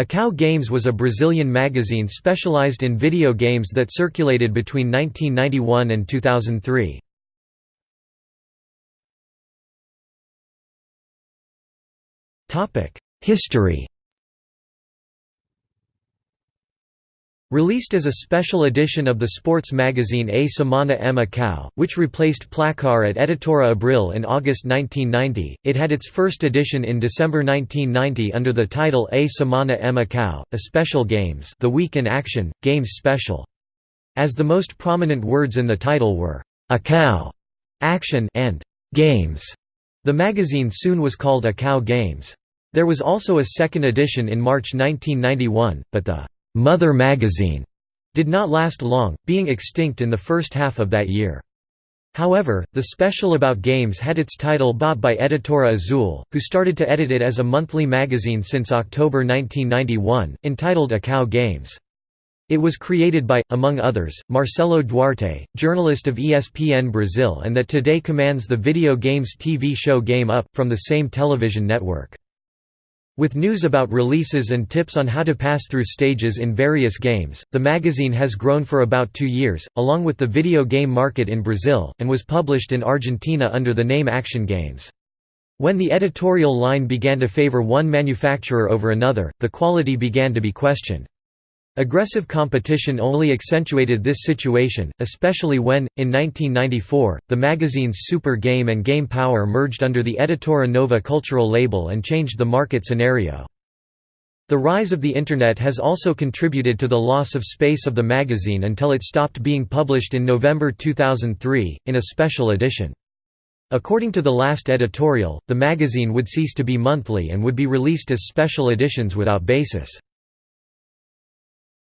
Ação Games was a Brazilian magazine specialized in video games that circulated between 1991 and 2003. History Released as a special edition of the sports magazine A Semana em Ação, which replaced Placar at Editora Abril in August 1990, it had its first edition in December 1990 under the title A Semana em Ação, a special games the week in action, games special. As the most prominent words in the title were, Ação, action and games, the magazine soon was called Ação Games. There was also a second edition in March 1991, but the Mother magazine did not last long, being extinct in the first half of that year. However, the special about games had its title bought by Editora Azul, who started to edit it as a monthly magazine since October 1991, entitled Ação Games. It was created by, among others, Marcelo Duarte, journalist of ESPN Brazil and that today commands the video games TV show Game Up, from the same television network. With news about releases and tips on how to pass through stages in various games, the magazine has grown for about two years, along with the video game market in Brazil, and was published in Argentina under the name Action Games. When the editorial line began to favor one manufacturer over another, the quality began to be questioned. Aggressive competition only accentuated this situation, especially when, in 1994, the magazines Super Game and Game Power merged under the Editora Nova cultural label and changed the market scenario. The rise of the Internet has also contributed to the loss of space of the magazine until it stopped being published in November 2003, in a special edition. According to the last editorial, the magazine would cease to be monthly and would be released as special editions without basis.